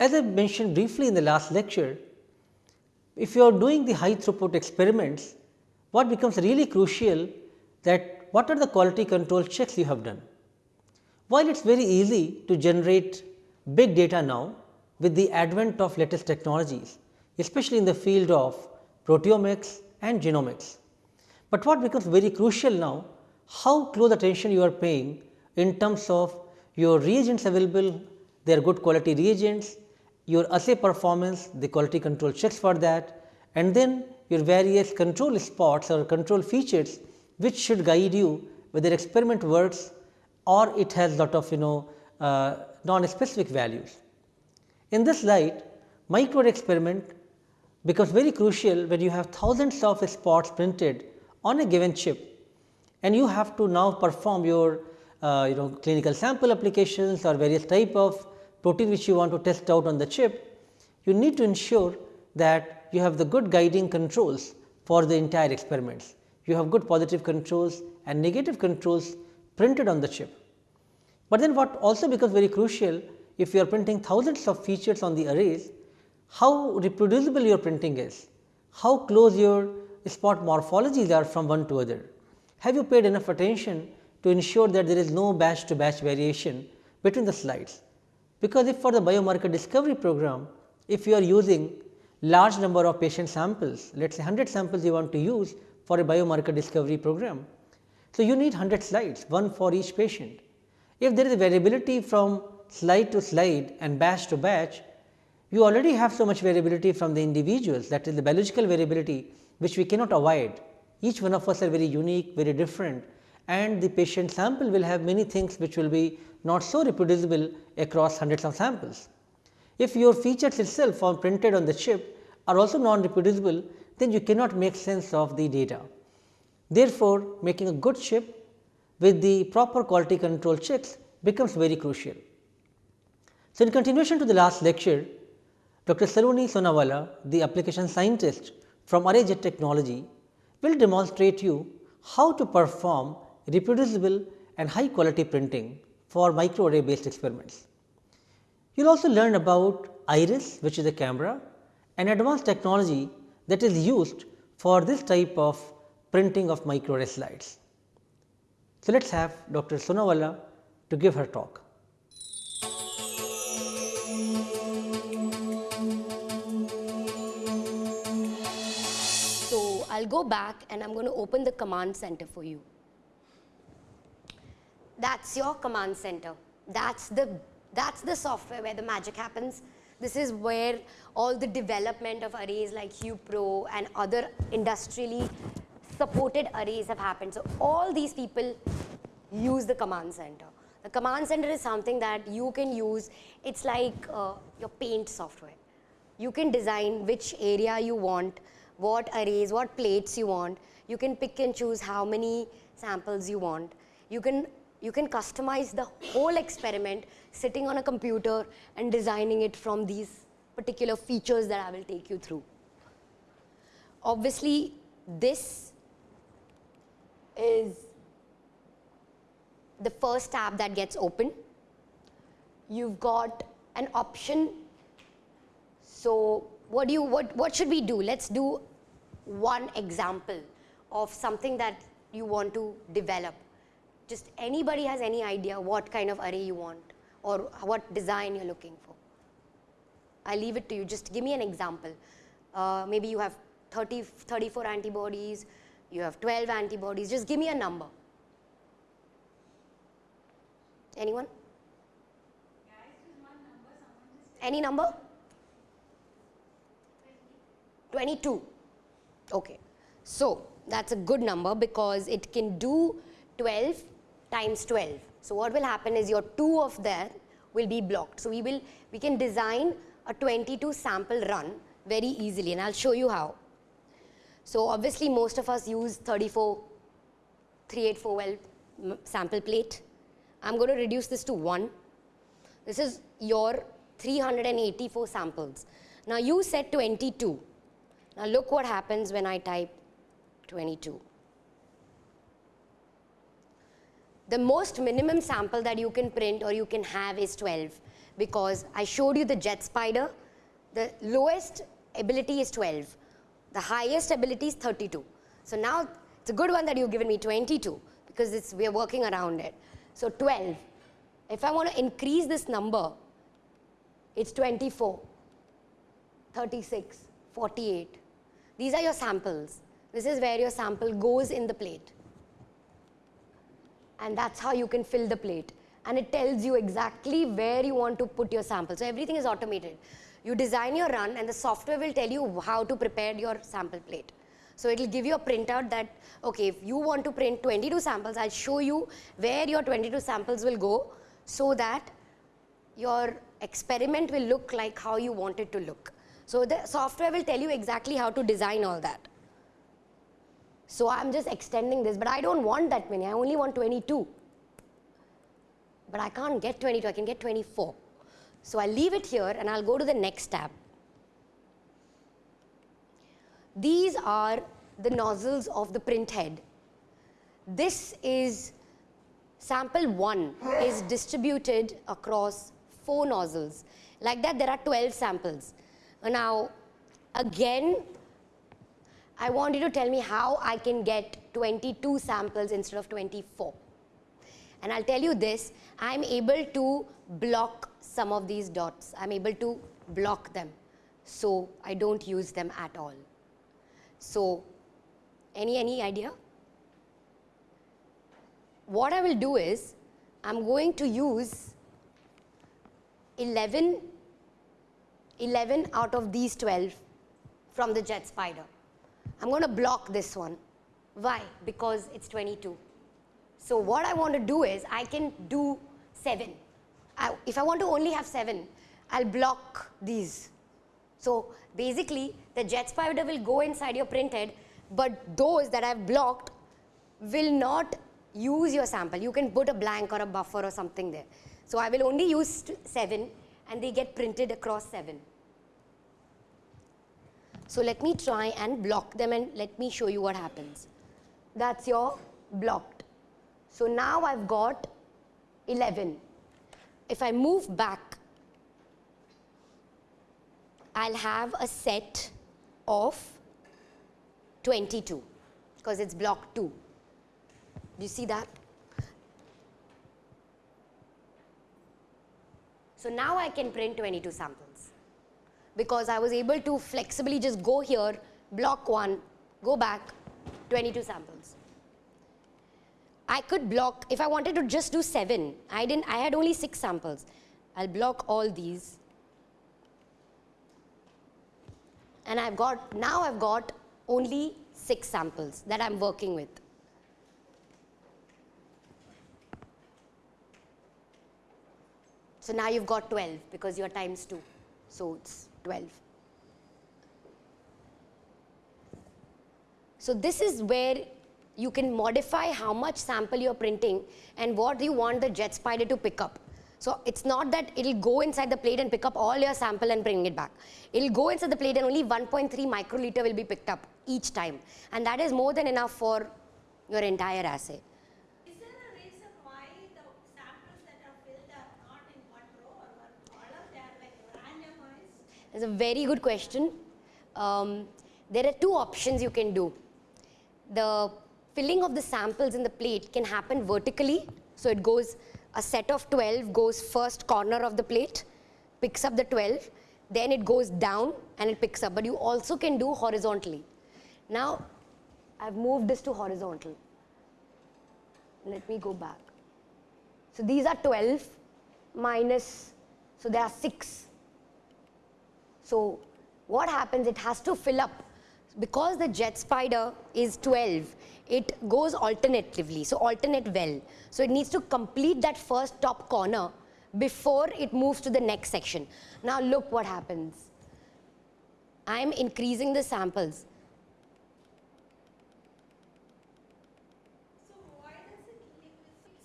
As I mentioned briefly in the last lecture, if you are doing the high throughput experiments, what becomes really crucial that what are the quality control checks you have done. While it is very easy to generate big data now with the advent of latest technologies, especially in the field of proteomics and genomics. But what becomes very crucial now, how close attention you are paying in terms of your reagents available, their good quality reagents, your assay performance, the quality control checks for that and then your various control spots or control features which should guide you whether experiment works or it has lot of you know uh, non-specific values. In this light, micro experiment becomes very crucial when you have thousands of spots printed on a given chip and you have to now perform your uh, you know clinical sample applications or various type of protein which you want to test out on the chip, you need to ensure that you have the good guiding controls for the entire experiments. You have good positive controls and negative controls printed on the chip. But then what also becomes very crucial if you are printing thousands of features on the arrays, how reproducible your printing is, how close your spot morphologies are from one to other. Have you paid enough attention to ensure that there is no batch to batch variation between the slides? Because if for the biomarker discovery program, if you are using large number of patient samples, let us say 100 samples you want to use for a biomarker discovery program. So, you need 100 slides, one for each patient. If there is a variability from slide to slide and batch to batch, you already have so much variability from the individuals that is the biological variability which we cannot avoid. Each one of us are very unique, very different and the patient sample will have many things which will be not so reproducible across hundreds of samples. If your features itself are printed on the chip are also non reproducible, then you cannot make sense of the data. Therefore, making a good chip with the proper quality control checks becomes very crucial. So, in continuation to the last lecture, Dr. Saloni Sonawala, the application scientist from ArrayJet Technology, will demonstrate you how to perform reproducible and high quality printing for microarray based experiments. You will also learn about iris which is a camera an advanced technology that is used for this type of printing of microarray slides. So, let us have Dr. Sonawala to give her talk. So, I will go back and I am going to open the command center for you that is your command center. That is the that is the software where the magic happens. This is where all the development of arrays like HuPro and other industrially supported arrays have happened. So, all these people use the command center. The command center is something that you can use, it is like uh, your paint software. You can design which area you want, what arrays, what plates you want. You can pick and choose how many samples you want. You can you can customize the whole experiment sitting on a computer and designing it from these particular features that I will take you through. Obviously, this is the first tab that gets open. You've got an option. So, what do you what what should we do? Let's do one example of something that you want to develop just anybody has any idea what kind of array you want or what design you're looking for. I leave it to you, just give me an example. Uh, maybe you have 30, 34 antibodies, you have 12 antibodies, just give me a number. Anyone? Any number? 22. Okay. So, that's a good number because it can do 12 times 12. So, what will happen is your 2 of there will be blocked. So, we will we can design a 22 sample run very easily and I will show you how. So, obviously, most of us use 34 384 well sample plate. I am going to reduce this to 1. This is your 384 samples. Now, you said 22. Now, look what happens when I type 22. The most minimum sample that you can print or you can have is 12 because I showed you the jet spider. The lowest ability is 12. The highest ability is 32. So now it's a good one that you've given me 22 because it's, we're working around it. So 12. If I want to increase this number, it's 24, 36, 48. These are your samples. This is where your sample goes in the plate. And that's how you can fill the plate. And it tells you exactly where you want to put your sample. So everything is automated. You design your run and the software will tell you how to prepare your sample plate. So it will give you a printout that, okay, if you want to print 22 samples, I'll show you where your 22 samples will go so that your experiment will look like how you want it to look. So the software will tell you exactly how to design all that. So I'm just extending this, but I don't want that many. I only want 22. But I can't get 22, I can get 24. So I'll leave it here and I'll go to the next tab. These are the nozzles of the print head. This is sample 1 is distributed across 4 nozzles. Like that there are 12 samples. Now, again, I want you to tell me how I can get 22 samples instead of 24. And I'll tell you this, I'm able to block some of these dots. I'm able to block them. So I don't use them at all. So any, any idea? What I will do is, I'm going to use 11 11 out of these 12 from the jet spider. I'm going to block this one. Why? Because it's 22. So what I want to do is I can do 7. I, if I want to only have 7, I'll block these. So basically the jet spider will go inside your printhead but those that I've blocked will not use your sample. You can put a blank or a buffer or something there. So I will only use 7 and they get printed across 7. So let me try and block them and let me show you what happens. That's your blocked. So now I've got 11. If I move back, I'll have a set of 22 because it's block 2. Do you see that? So now I can print 22 samples because I was able to flexibly just go here, block one, go back, 22 samples. I could block, if I wanted to just do seven, I didn't, I had only six samples. I'll block all these. And I've got, now I've got only six samples that I'm working with. So now you've got 12 because you're times 2. So it's 12. So this is where you can modify how much sample you're printing and what you want the jet spider to pick up. So it's not that it'll go inside the plate and pick up all your sample and bring it back. It'll go inside the plate and only 1.3 microliter will be picked up each time. And that is more than enough for your entire assay. It's a very good question. Um, there are two options you can do. The filling of the samples in the plate can happen vertically. So it goes, a set of 12 goes first corner of the plate, picks up the 12, then it goes down and it picks up. But you also can do horizontally. Now, I've moved this to horizontal. Let me go back. So these are 12 minus, so there are 6 so what happens, it has to fill up. Because the jet spider is 12, it goes alternatively, so alternate well. So it needs to complete that first top corner before it moves to the next section. Now look what happens. I am increasing the samples. So why does it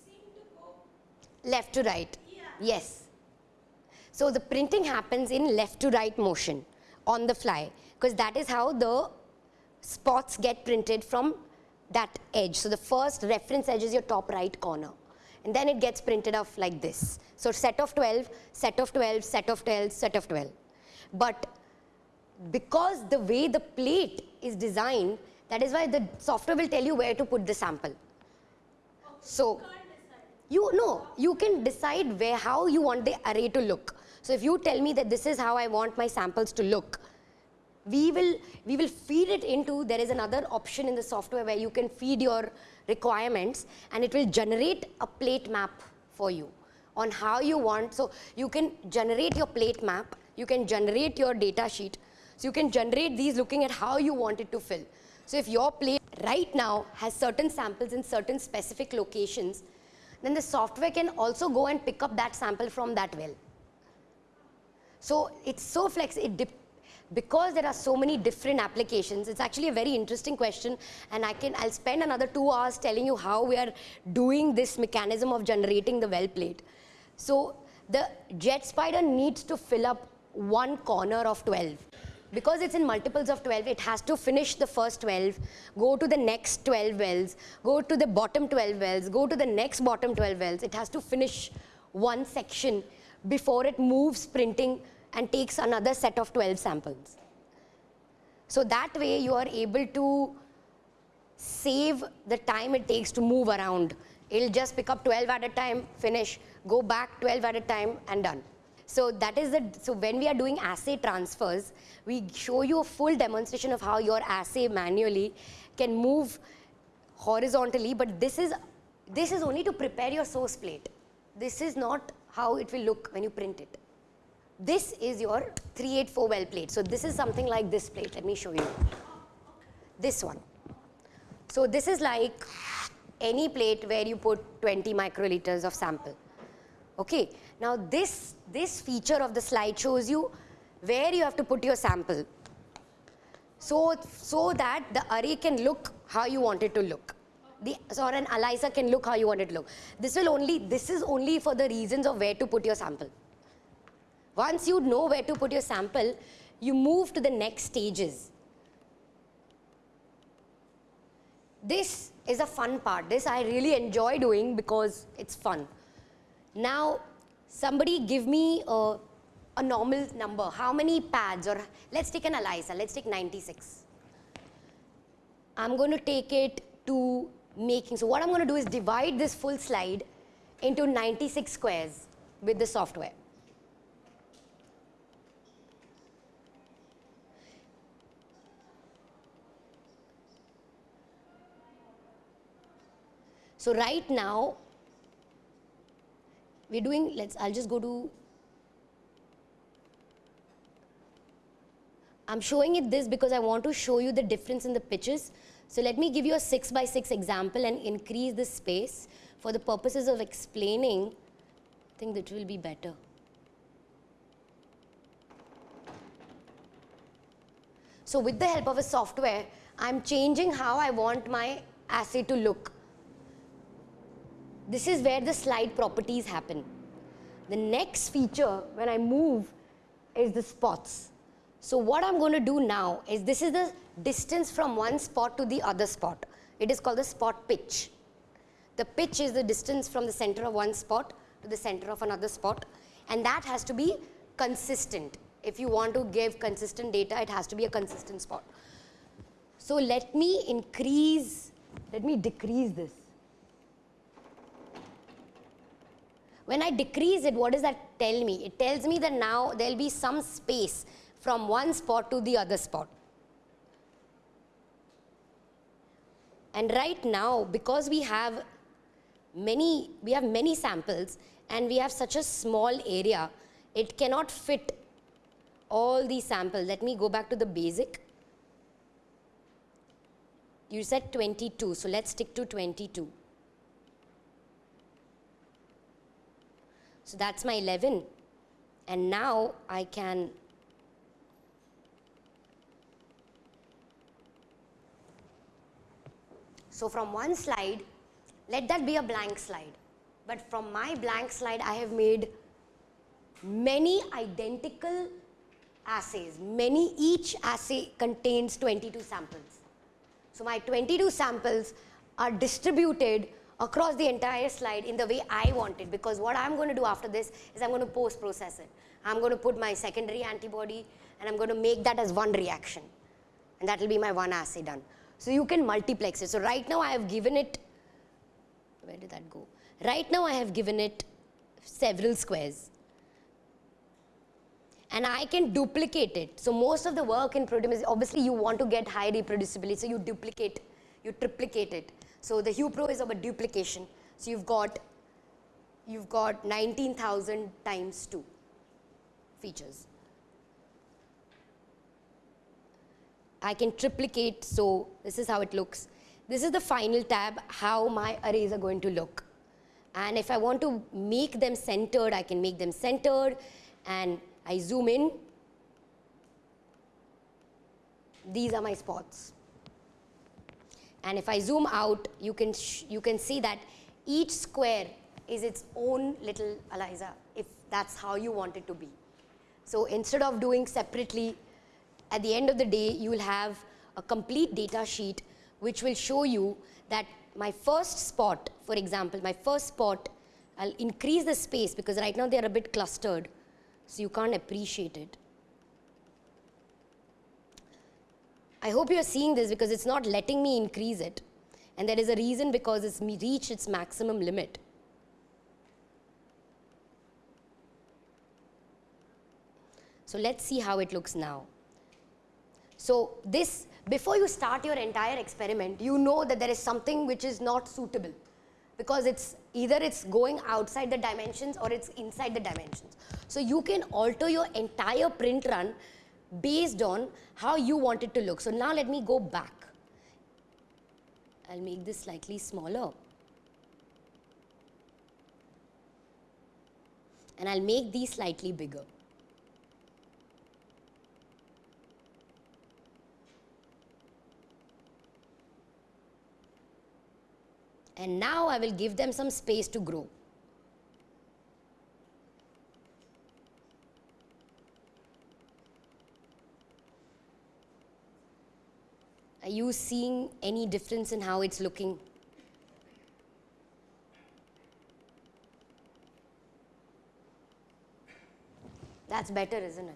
seem to? Left to right. Yeah. Yes. So the printing happens in left to right motion on the fly because that is how the spots get printed from that edge. So the first reference edge is your top right corner and then it gets printed off like this. So set of 12, set of 12, set of 12, set of 12. But because the way the plate is designed, that is why the software will tell you where to put the sample. So you know, you can decide where how you want the array to look. So if you tell me that this is how I want my samples to look, we will we will feed it into there is another option in the software where you can feed your requirements and it will generate a plate map for you on how you want. So you can generate your plate map you can generate your data sheet. So you can generate these looking at how you want it to fill. So if your plate right now has certain samples in certain specific locations then the software can also go and pick up that sample from that well so it's so flex it because there are so many different applications it's actually a very interesting question and i can i'll spend another 2 hours telling you how we are doing this mechanism of generating the well plate. So the jet spider needs to fill up one corner of 12 because it's in multiples of 12 it has to finish the first 12 go to the next 12 wells go to the bottom 12 wells go to the next bottom 12 wells. It has to finish one section before it moves printing and takes another set of 12 samples. So that way you are able to save the time it takes to move around. It'll just pick up 12 at a time, finish, go back 12 at a time and done. So that is the, so when we are doing assay transfers, we show you a full demonstration of how your assay manually can move horizontally, but this is, this is only to prepare your source plate. This is not how it will look when you print it. This is your 384 well plate. So this is something like this plate. Let me show you. This one. So this is like any plate where you put 20 microliters of sample. Okay. Now this, this feature of the slide shows you where you have to put your sample. So, so that the array can look how you want it to look. The, or an ELISA can look how you want it to look. This will only, this is only for the reasons of where to put your sample. Once you know where to put your sample, you move to the next stages. This is a fun part. This I really enjoy doing because it's fun. Now, somebody give me a, a normal number. How many pads or let's take an ELISA. Let's take 96. I'm going to take it to making. So what I'm going to do is divide this full slide into 96 squares with the software. So right now, we're doing, let's, I'll just go to, I'm showing it this because I want to show you the difference in the pitches. So let me give you a 6 by 6 example and increase the space for the purposes of explaining. I think that will be better. So with the help of a software, I'm changing how I want my assay to look. This is where the slide properties happen. The next feature when I move is the spots. So what I'm going to do now is this is the distance from one spot to the other spot. It is called the spot pitch. The pitch is the distance from the center of one spot to the center of another spot and that has to be consistent. If you want to give consistent data, it has to be a consistent spot. So let me increase, let me decrease this. When I decrease it, what does that tell me? It tells me that now there will be some space from one spot to the other spot. And right now, because we have many, we have many samples and we have such a small area, it cannot fit all these samples. Let me go back to the basic. You said 22, so let's stick to 22. So that's my 11 and now I can So from one slide, let that be a blank slide. But from my blank slide, I have made many identical assays. Many, each assay contains 22 samples. So my 22 samples are distributed across the entire slide in the way I want it because what I'm going to do after this is I'm going to post process it. I'm going to put my secondary antibody and I'm going to make that as one reaction and that will be my one assay done. So you can multiplex it. So right now I have given it, where did that go? Right now I have given it several squares and I can duplicate it. So most of the work in proteomics, obviously you want to get high reproducibility, so you duplicate, you triplicate it. So the HuPro is about duplication. So you've got, you've got 19,000 times 2 features. I can triplicate, so this is how it looks. This is the final tab, how my arrays are going to look. And if I want to make them centered, I can make them centered and I zoom in. These are my spots. And if I zoom out, you can, you can see that each square is its own little ELISA, if that's how you want it to be. So instead of doing separately, at the end of the day, you will have a complete data sheet which will show you that my first spot, for example, my first spot, I'll increase the space because right now they are a bit clustered, so you can't appreciate it. I hope you are seeing this because it's not letting me increase it. And there is a reason because it's reached its maximum limit. So let's see how it looks now. So this, before you start your entire experiment, you know that there is something which is not suitable because it's either it's going outside the dimensions or it's inside the dimensions. So you can alter your entire print run based on how you want it to look. So now let me go back. I'll make this slightly smaller. And I'll make these slightly bigger. And now I will give them some space to grow. Are you seeing any difference in how it's looking? That's better, isn't it?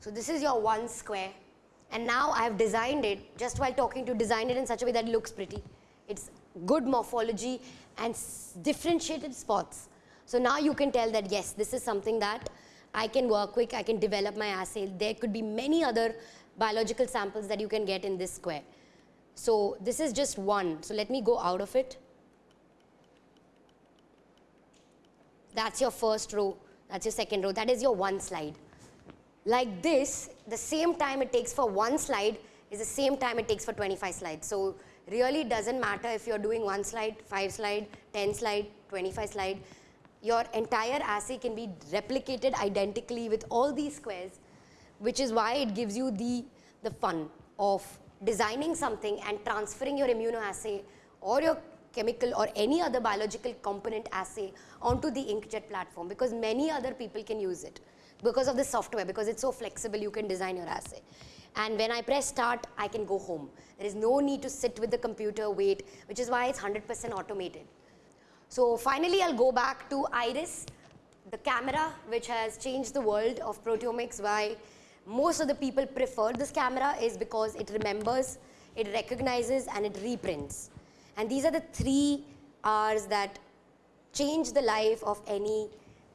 So this is your one square and now I have designed it just while talking to design it in such a way that it looks pretty. It's good morphology and differentiated spots. So now you can tell that yes, this is something that I can work quick, I can develop my assay. There could be many other biological samples that you can get in this square. So this is just one. So let me go out of it. That's your first row. That's your second row. That is your one slide. Like this, the same time it takes for one slide is the same time it takes for 25 slides. So really doesn't matter if you're doing one slide, five slide, 10 slide, 25 slide your entire assay can be replicated identically with all these squares which is why it gives you the, the fun of designing something and transferring your immunoassay or your chemical or any other biological component assay onto the inkjet platform because many other people can use it because of the software because it's so flexible you can design your assay. And when I press start I can go home. There is no need to sit with the computer wait which is why it's 100% automated so finally, I'll go back to IRIS, the camera which has changed the world of proteomics. Why most of the people prefer this camera is because it remembers, it recognizes and it reprints. And these are the three R's that change the life of any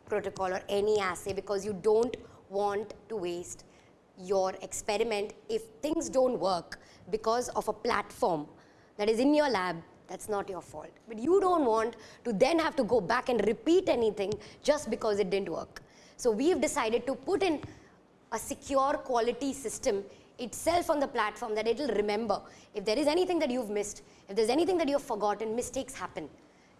protocol or any assay because you don't want to waste your experiment if things don't work because of a platform that is in your lab that's not your fault. But you don't want to then have to go back and repeat anything just because it didn't work. So we've decided to put in a secure quality system itself on the platform that it'll remember. If there is anything that you've missed, if there's anything that you've forgotten, mistakes happen.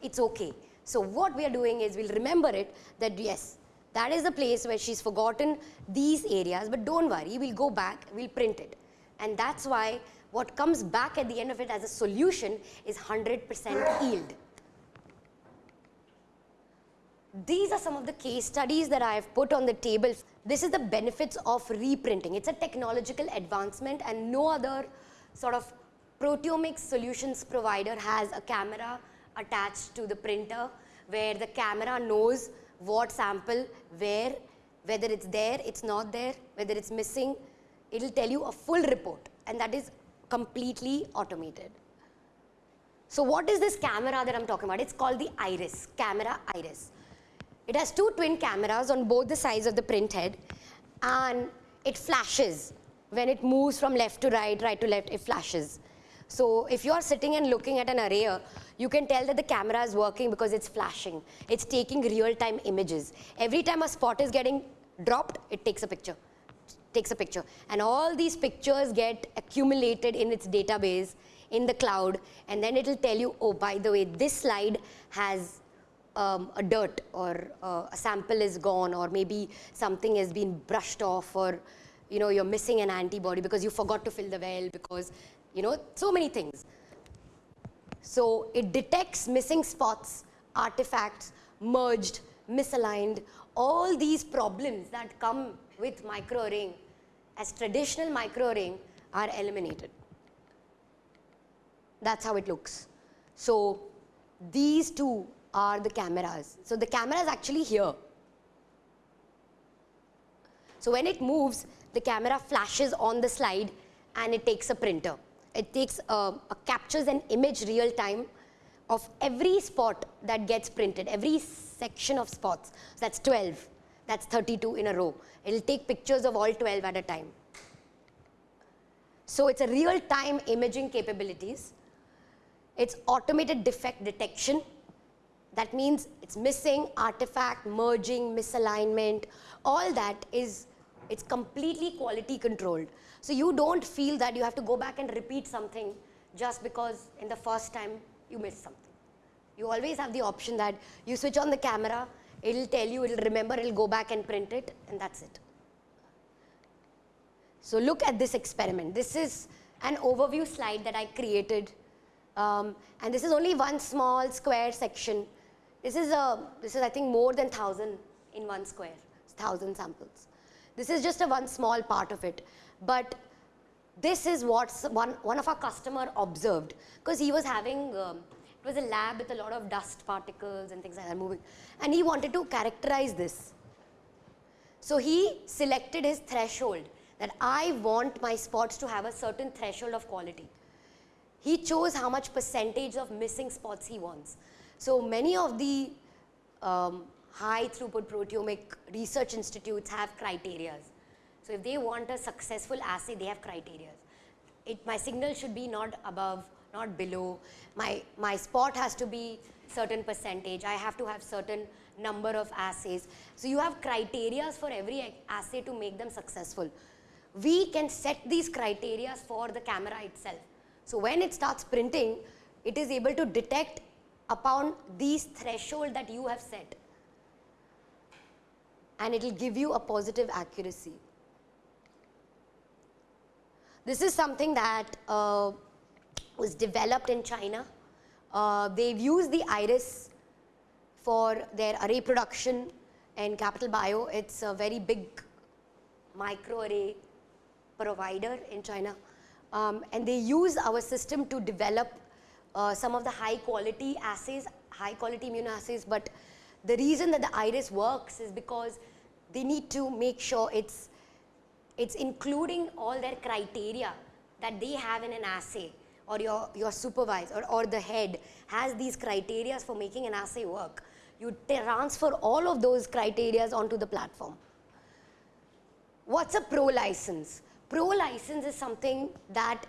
It's okay. So what we are doing is we'll remember it that yes, that is the place where she's forgotten these areas, but don't worry, we'll go back, we'll print it. And that's why what comes back at the end of it as a solution is 100% yield. These are some of the case studies that I have put on the table. this is the benefits of reprinting. It's a technological advancement and no other sort of proteomics solutions provider has a camera attached to the printer where the camera knows what sample, where, whether it's there, it's not there, whether it's missing, it will tell you a full report and that is completely automated. So what is this camera that I'm talking about? It's called the iris, camera iris. It has two twin cameras on both the sides of the print head and it flashes. When it moves from left to right, right to left, it flashes. So if you are sitting and looking at an array, you can tell that the camera is working because it's flashing. It's taking real-time images. Every time a spot is getting dropped, it takes a picture takes a picture. And all these pictures get accumulated in its database in the cloud and then it will tell you oh by the way this slide has um, a dirt or uh, a sample is gone or maybe something has been brushed off or you know you're missing an antibody because you forgot to fill the well because you know so many things. So it detects missing spots artifacts merged misaligned all these problems that come with micro ring as traditional micro ring are eliminated. That's how it looks. So these two are the cameras. So the camera is actually here. So when it moves, the camera flashes on the slide and it takes a printer. It takes a, a captures an image real time of every spot that gets printed, every section of spots. So that's 12. That's 32 in a row. It will take pictures of all 12 at a time. So it's a real-time imaging capabilities. It's automated defect detection. That means it's missing, artifact, merging, misalignment, all that is, it's completely quality controlled. So you don't feel that you have to go back and repeat something just because in the first time you missed something. You always have the option that you switch on the camera, it'll tell you, it'll remember, it'll go back and print it and that's it. So look at this experiment. This is an overview slide that I created um, and this is only one small square section. This is, a, this is I think more than 1000 in one square, 1000 samples. This is just a one small part of it. But this is what one, one of our customer observed because he was having, um, it was a lab with a lot of dust particles and things like that moving. And he wanted to characterize this. So he selected his threshold that I want my spots to have a certain threshold of quality. He chose how much percentage of missing spots he wants. So many of the um, high throughput proteomic research institutes have criterias. So if they want a successful assay, they have criteria. It, my signal should be not above, not below. My, my spot has to be certain percentage. I have to have certain number of assays. So you have criteria for every assay to make them successful. We can set these criteria for the camera itself. So when it starts printing, it is able to detect upon these threshold that you have set and it will give you a positive accuracy. This is something that uh, was developed in China. Uh, they've used the iris for their array production in CapitalBio. It's a very big microarray provider in China. Um, and they use our system to develop uh, some of the high quality assays, high quality immunoassays. But the reason that the iris works is because they need to make sure it's it's including all their criteria that they have in an assay or your, your supervisor or, or the head has these criteria for making an assay work. You transfer all of those criteria onto the platform. What's a pro license? Pro license is something that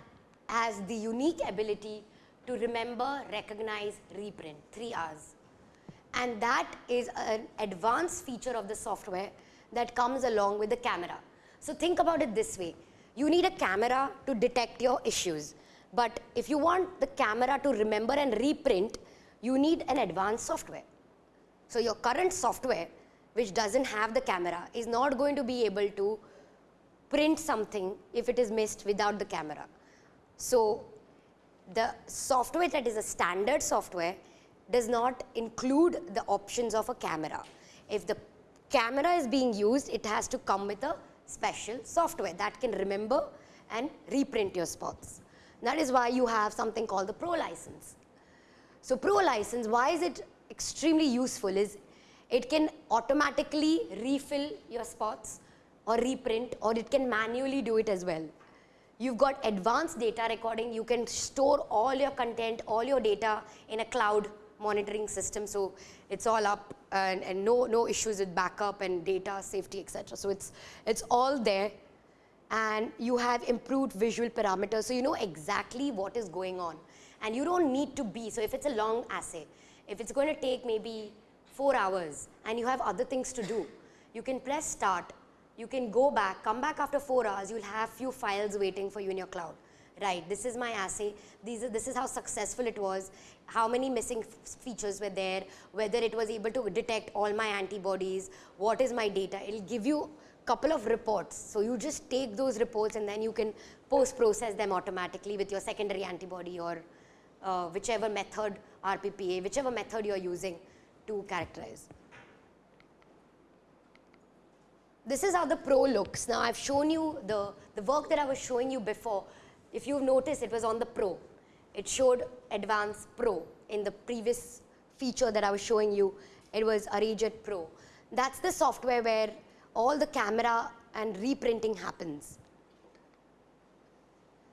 has the unique ability to remember, recognize, reprint, three R's. And that is an advanced feature of the software that comes along with the camera. So think about it this way. You need a camera to detect your issues. But if you want the camera to remember and reprint, you need an advanced software. So your current software, which doesn't have the camera, is not going to be able to print something if it is missed without the camera. So the software that is a standard software does not include the options of a camera. If the camera is being used, it has to come with a special software that can remember and reprint your spots. That is why you have something called the Pro license. So Pro license, why is it extremely useful is it can automatically refill your spots or reprint or it can manually do it as well. You've got advanced data recording, you can store all your content, all your data in a cloud monitoring system. So it's all up and, and no, no issues with backup and data safety, etc. So it's, it's all there and you have improved visual parameters. So you know exactly what is going on and you don't need to be, so if it's a long assay, if it's going to take maybe four hours and you have other things to do, you can press start, you can go back, come back after four hours, you'll have few files waiting for you in your cloud. Right, this is my assay, These are, this is how successful it was, how many missing features were there, whether it was able to detect all my antibodies, what is my data, it'll give you couple of reports. So you just take those reports and then you can post process them automatically with your secondary antibody or uh, whichever method RPPA, whichever method you are using to characterize. This is how the pro looks. Now, I have shown you the, the work that I was showing you before. If you've noticed, it was on the pro. It showed advanced pro in the previous feature that I was showing you. It was ArrayJet Pro. That's the software where all the camera and reprinting happens.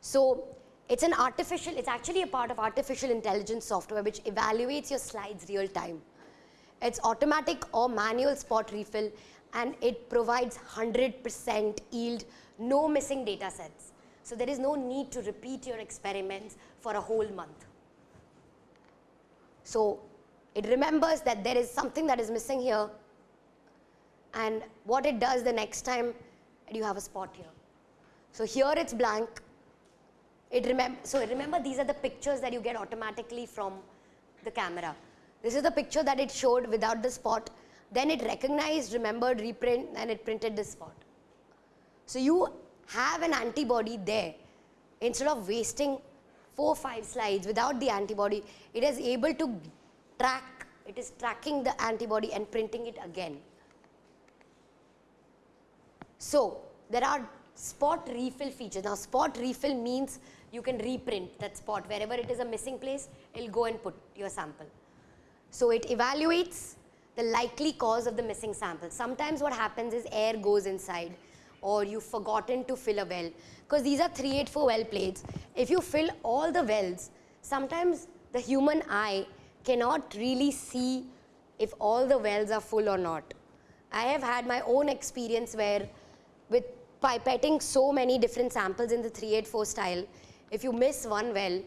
So it's an artificial, it's actually a part of artificial intelligence software which evaluates your slides real time. It's automatic or manual spot refill and it provides 100% yield, no missing data sets. So there is no need to repeat your experiments for a whole month. So it remembers that there is something that is missing here and what it does the next time you have a spot here. So here it's blank, it remember, so remember these are the pictures that you get automatically from the camera. This is the picture that it showed without the spot. Then it recognized, remembered, reprint, and it printed the spot. So you have an antibody there. Instead of wasting four, five slides without the antibody, it is able to track, it is tracking the antibody and printing it again. So there are spot refill features. Now spot refill means you can reprint that spot. Wherever it is a missing place, it will go and put your sample. So it evaluates the likely cause of the missing sample. Sometimes what happens is air goes inside or you've forgotten to fill a well because these are 384 well plates. If you fill all the wells, sometimes the human eye cannot really see if all the wells are full or not. I have had my own experience where with pipetting so many different samples in the 384 style, if you miss one well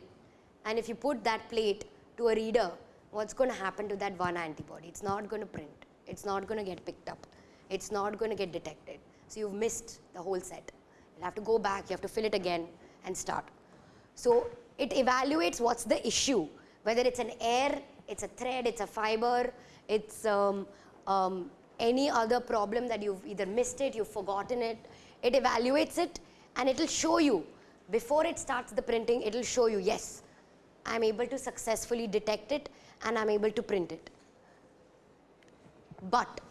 and if you put that plate to a reader, what's going to happen to that one antibody? It's not going to print. It's not going to get picked up. It's not going to get detected. So you've missed the whole set. You'll have to go back, you have to fill it again and start. So it evaluates what's the issue, whether it's an air, it's a thread, it's a fiber, it's um, um, any other problem that you've either missed it, you've forgotten it. It evaluates it and it will show you before it starts the printing, it will show you, yes, I am able to successfully detect it and I am able to print it. But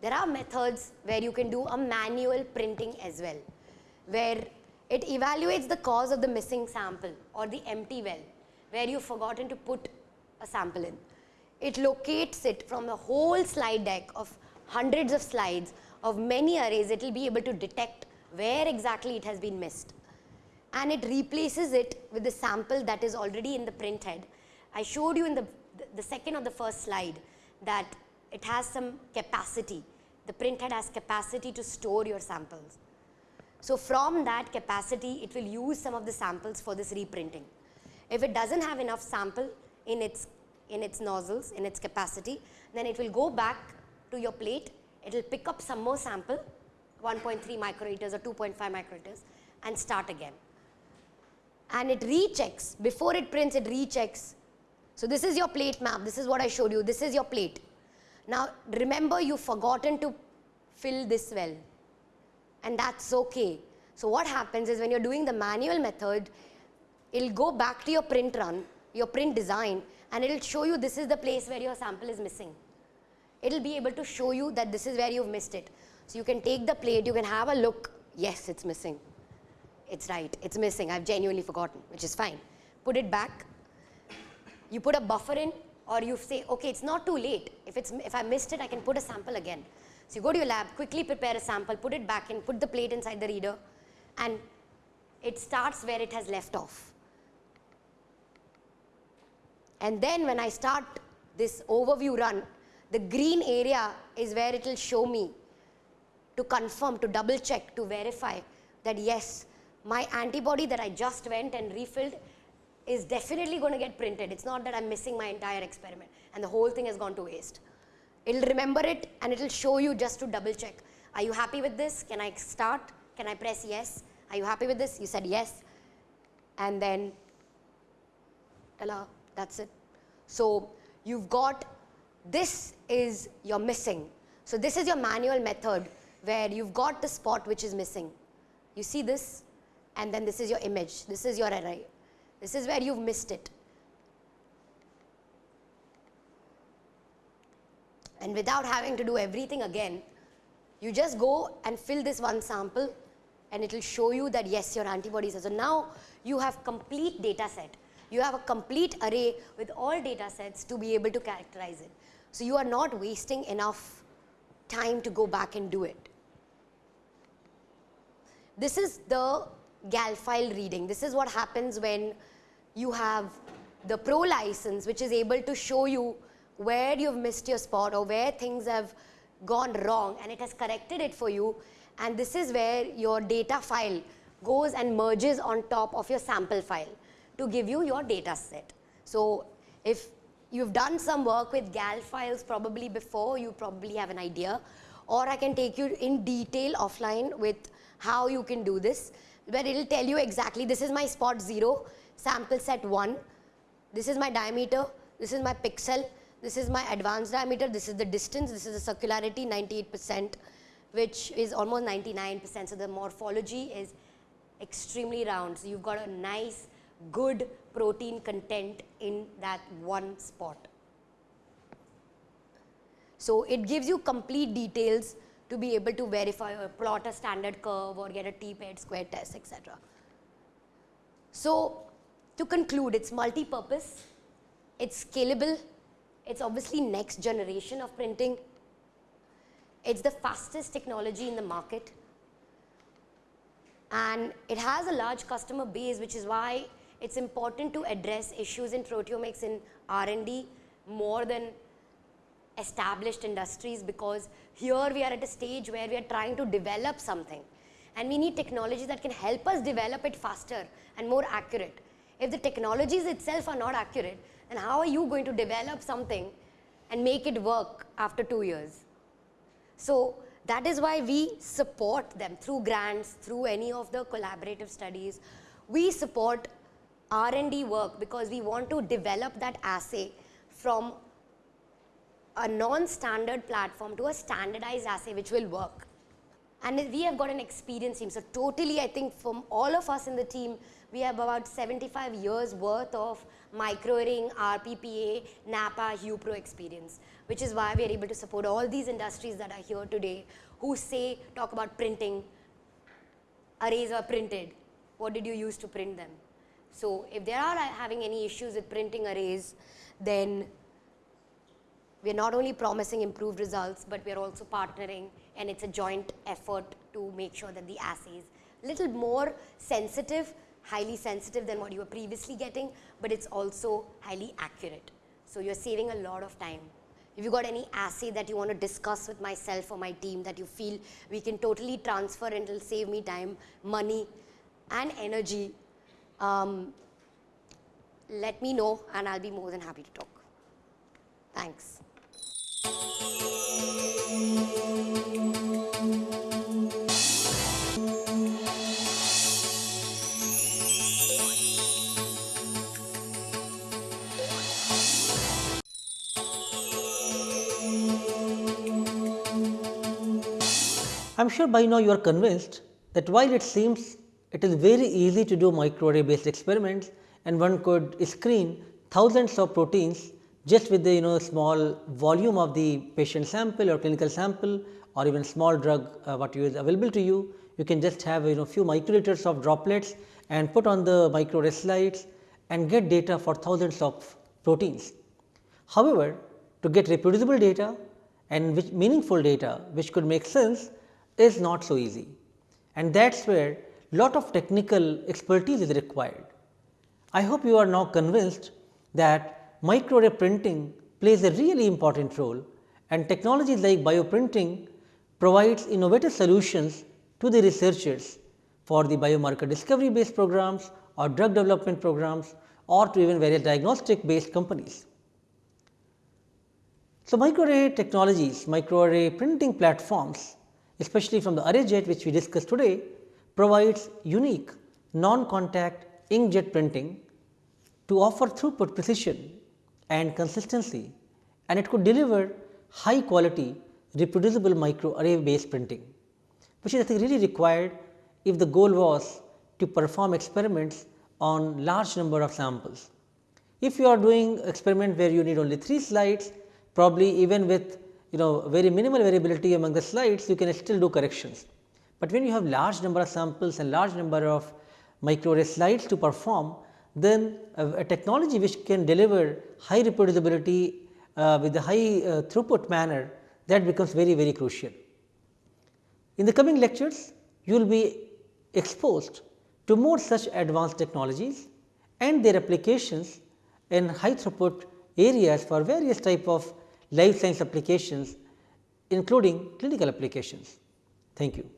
there are methods where you can do a manual printing as well, where it evaluates the cause of the missing sample or the empty well, where you've forgotten to put a sample in. It locates it from the whole slide deck of hundreds of slides of many arrays, it will be able to detect where exactly it has been missed and it replaces it with the sample that is already in the print head. I showed you in the, the second or the first slide that it has some capacity. The print head has capacity to store your samples. So from that capacity, it will use some of the samples for this reprinting. If it doesn't have enough sample in its, in its nozzles, in its capacity, then it will go back to your plate, it will pick up some more sample, 1.3 microliters or 2.5 microliters and start again and it rechecks. Before it prints, it rechecks. So this is your plate map. This is what I showed you. This is your plate. Now, remember you've forgotten to fill this well. And that's okay. So what happens is when you're doing the manual method, it'll go back to your print run, your print design, and it'll show you this is the place where your sample is missing. It will be able to show you that this is where you've missed it. So you can take the plate, you can have a look, yes, it's missing. It's right, it's missing, I've genuinely forgotten, which is fine. Put it back, you put a buffer in or you say, okay, it's not too late. If, it's, if I missed it, I can put a sample again. So you go to your lab, quickly prepare a sample, put it back in, put the plate inside the reader and it starts where it has left off. And then when I start this overview run, the green area is where it will show me to confirm, to double check, to verify that yes, my antibody that I just went and refilled is definitely going to get printed. It's not that I'm missing my entire experiment and the whole thing has gone to waste. It'll remember it and it'll show you just to double check. Are you happy with this? Can I start? Can I press yes? Are you happy with this? You said yes. And then, ta that's it. So you've got, this is you're missing. So this is your manual method where you've got the spot which is missing. You see this? And then this is your image. This is your array. This is where you've missed it. And without having to do everything again, you just go and fill this one sample and it will show you that yes, your antibodies are. So now you have complete data set. You have a complete array with all data sets to be able to characterize it. So you are not wasting enough time to go back and do it. This is the GAL file reading. This is what happens when you have the pro license which is able to show you where you've missed your spot or where things have gone wrong and it has corrected it for you and this is where your data file goes and merges on top of your sample file to give you your data set. So if you've done some work with GAL files probably before, you probably have an idea or I can take you in detail offline with how you can do this where it will tell you exactly this is my spot 0, sample set 1, this is my diameter, this is my pixel, this is my advanced diameter, this is the distance, this is the circularity 98 percent which is almost 99 percent. So, the morphology is extremely round. So, you have got a nice good protein content in that one spot. So, it gives you complete details to be able to verify or plot a standard curve or get a t-paired square test etc. So, to conclude it is multi-purpose, it is scalable, it is obviously next generation of printing, it is the fastest technology in the market and it has a large customer base which is why it is important to address issues in proteomics in R&D more than established industries because here we are at a stage where we are trying to develop something and we need technology that can help us develop it faster and more accurate. If the technologies itself are not accurate, then how are you going to develop something and make it work after two years? So that is why we support them through grants, through any of the collaborative studies. We support R&D work because we want to develop that assay from a non-standard platform to a standardized assay which will work. And we have got an experienced team. So totally I think from all of us in the team, we have about 75 years worth of microarray, RPPA, NAPPA, HuPro experience which is why we are able to support all these industries that are here today who say, talk about printing, arrays are printed, what did you use to print them? So if they are uh, having any issues with printing arrays, then we are not only promising improved results, but we are also partnering and it's a joint effort to make sure that the assay is little more sensitive, highly sensitive than what you were previously getting, but it's also highly accurate. So you're saving a lot of time. If you got any assay that you want to discuss with myself or my team that you feel we can totally transfer and it'll save me time, money and energy, um, let me know and I'll be more than happy to talk. Thanks. I am sure by now you are convinced that while it seems it is very easy to do microarray based experiments and one could screen thousands of proteins just with the you know small volume of the patient sample or clinical sample or even small drug uh, what is available to you, you can just have you know few microliters of droplets and put on the microarray slides and get data for thousands of proteins. However, to get reproducible data and which meaningful data which could make sense is not so easy and that is where lot of technical expertise is required. I hope you are now convinced that microarray printing plays a really important role and technologies like bioprinting provides innovative solutions to the researchers for the biomarker discovery based programs or drug development programs or to even various diagnostic based companies. So, microarray technologies, microarray printing platforms especially from the ArrayJet which we discussed today provides unique non-contact inkjet printing to offer throughput precision and consistency and it could deliver high quality reproducible microarray based printing which is I think really required if the goal was to perform experiments on large number of samples. If you are doing experiment where you need only 3 slides probably even with you know very minimal variability among the slides you can still do corrections. But when you have large number of samples and large number of microarray slides to perform then a, a technology which can deliver high reproducibility uh, with a high uh, throughput manner that becomes very very crucial. In the coming lectures you will be exposed to more such advanced technologies and their applications in high throughput areas for various type of life science applications including clinical applications. Thank you.